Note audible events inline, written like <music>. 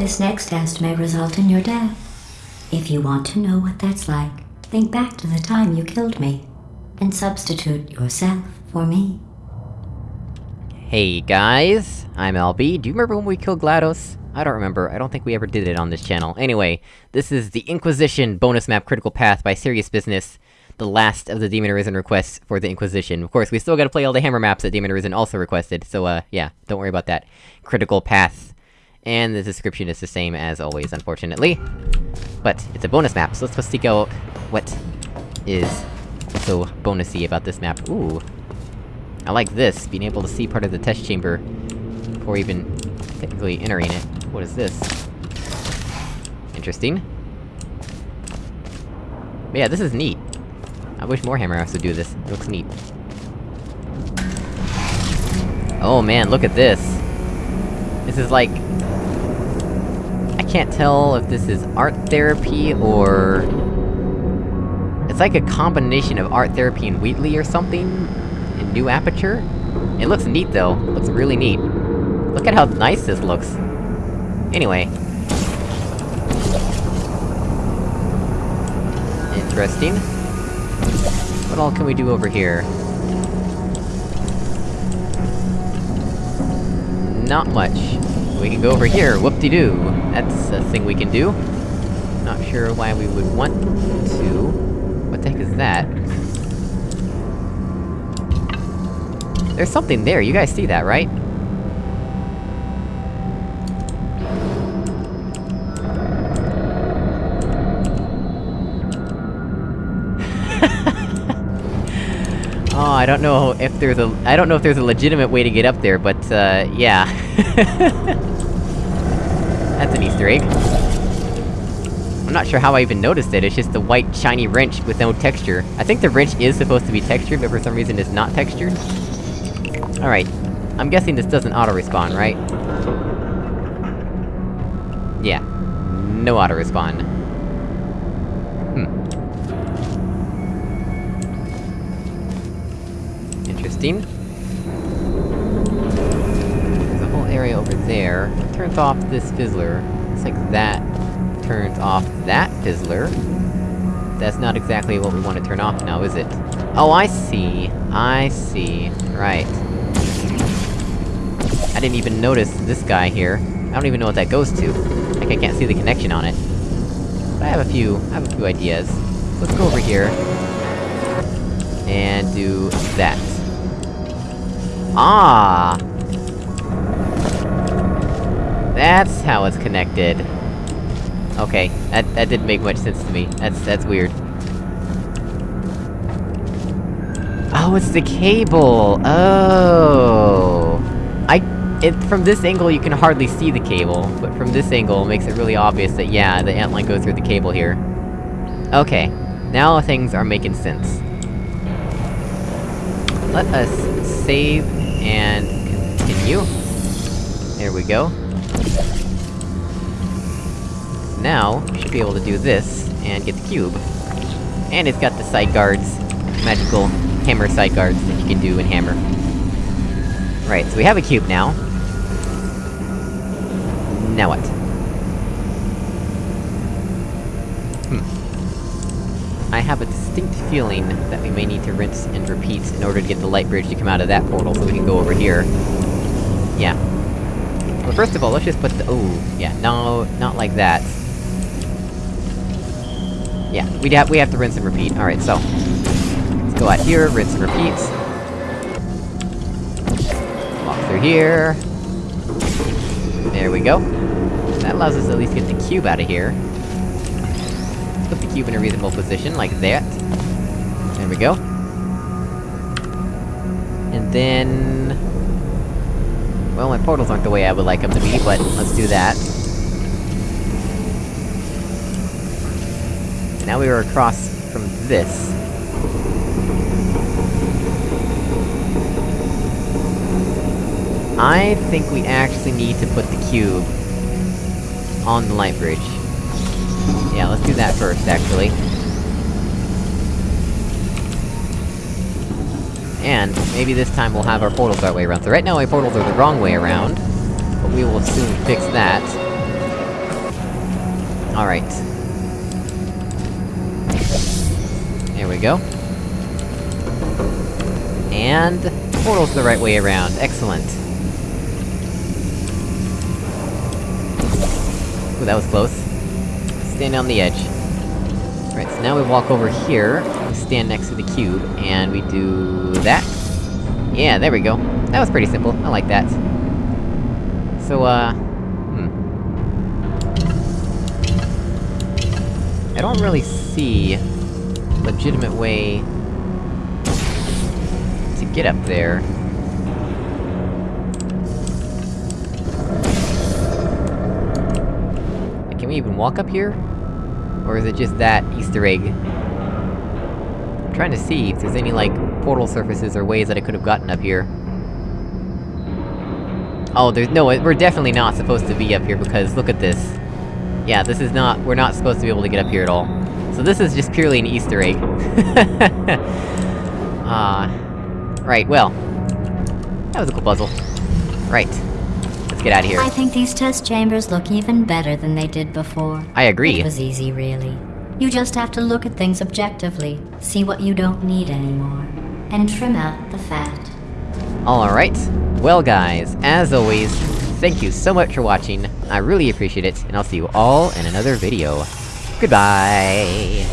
This next test may result in your death. If you want to know what that's like, think back to the time you killed me and substitute yourself for me. Hey guys, I'm LB. Do you remember when we killed GLaDOS? I don't remember, I don't think we ever did it on this channel. Anyway, this is the Inquisition bonus map Critical Path by Serious Business, the last of the Demon Arisen requests for the Inquisition. Of course, we still gotta play all the Hammer maps that Demon Arisen also requested, so uh, yeah, don't worry about that. Critical Path. And the description is the same as always, unfortunately. But, it's a bonus map, so let's go seek out what is so bonusy about this map. Ooh. I like this, being able to see part of the test chamber before even technically entering it. What is this? Interesting. But yeah, this is neat. I wish more Hammer would do this. It looks neat. Oh man, look at this! This is like... I can't tell if this is art therapy, or... It's like a combination of art therapy and Wheatley or something? In New Aperture? It looks neat though, it looks really neat. Look at how nice this looks. Anyway. Interesting. What all can we do over here? Not much. We can go over here, whoop-de-doo! That's a thing we can do. Not sure why we would want to. What the heck is that? There's something there, you guys see that, right? <laughs> Oh, I don't know if there's a- I don't know if there's a legitimate way to get up there, but, uh, yeah. <laughs> That's an easter egg. I'm not sure how I even noticed it, it's just the white, shiny wrench with no texture. I think the wrench is supposed to be textured, but for some reason it's not textured. Alright. I'm guessing this doesn't auto-respawn, right? Yeah. No auto-respawn. Interesting. There's a whole area over there. Turns off this fizzler. Looks like that turns off that fizzler. That's not exactly what we want to turn off now, is it? Oh, I see! I see. Right. I didn't even notice this guy here. I don't even know what that goes to. Like, I can't see the connection on it. But I have a few- I have a few ideas. Let's go over here... And do that. Ah! That's how it's connected. Okay, that- that didn't make much sense to me. That's- that's weird. Oh, it's the cable! Oh! I- it- from this angle you can hardly see the cable, but from this angle it makes it really obvious that yeah, the antline goes through the cable here. Okay, now things are making sense. Let us save and continue. There we go. Now, we should be able to do this, and get the cube. And it's got the side guards, magical hammer side guards that you can do in Hammer. Right, so we have a cube now. Now what? Hmm. I have a distinct feeling that we may need to rinse and repeat in order to get the light bridge to come out of that portal, so we can go over here. Yeah. Well, first of all, let's just put the- oh, yeah, no, not like that. Yeah, we'd have- we have to rinse and repeat, alright, so... Let's go out here, rinse and repeat. Walk through here. There we go. That allows us to at least get the cube out of here. Put the cube in a reasonable position, like that. There we go. And then... Well, my portals aren't the way I would like them to be, but let's do that. Now we are across from this. I think we actually need to put the cube on the light bridge. Yeah, let's do that first, actually. And, maybe this time we'll have our portals that way around. So right now my portals are the wrong way around, but we will soon fix that. Alright. There we go. And... Portal's the right way around, excellent. Ooh, that was close. Stand on the edge. Right, so now we walk over here, we stand next to the cube, and we do... that? Yeah, there we go. That was pretty simple, I like that. So, uh... Hmm. I don't really see... legitimate way... to get up there. We even walk up here? Or is it just that Easter egg? I'm trying to see if there's any, like, portal surfaces or ways that I could've gotten up here. Oh, there's no- we're definitely not supposed to be up here, because look at this. Yeah, this is not- we're not supposed to be able to get up here at all. So this is just purely an Easter egg. <laughs> Ah... uh, right, well... That was a cool puzzle. Right. Let's get out of here. I think these test chambers look even better than they did before. I agree. It was easy, really. You just have to look at things objectively, see what you don't need anymore, and trim out the fat. Alright. Well guys, as always, thank you so much for watching, I really appreciate it, and I'll see you all in another video. Goodbye!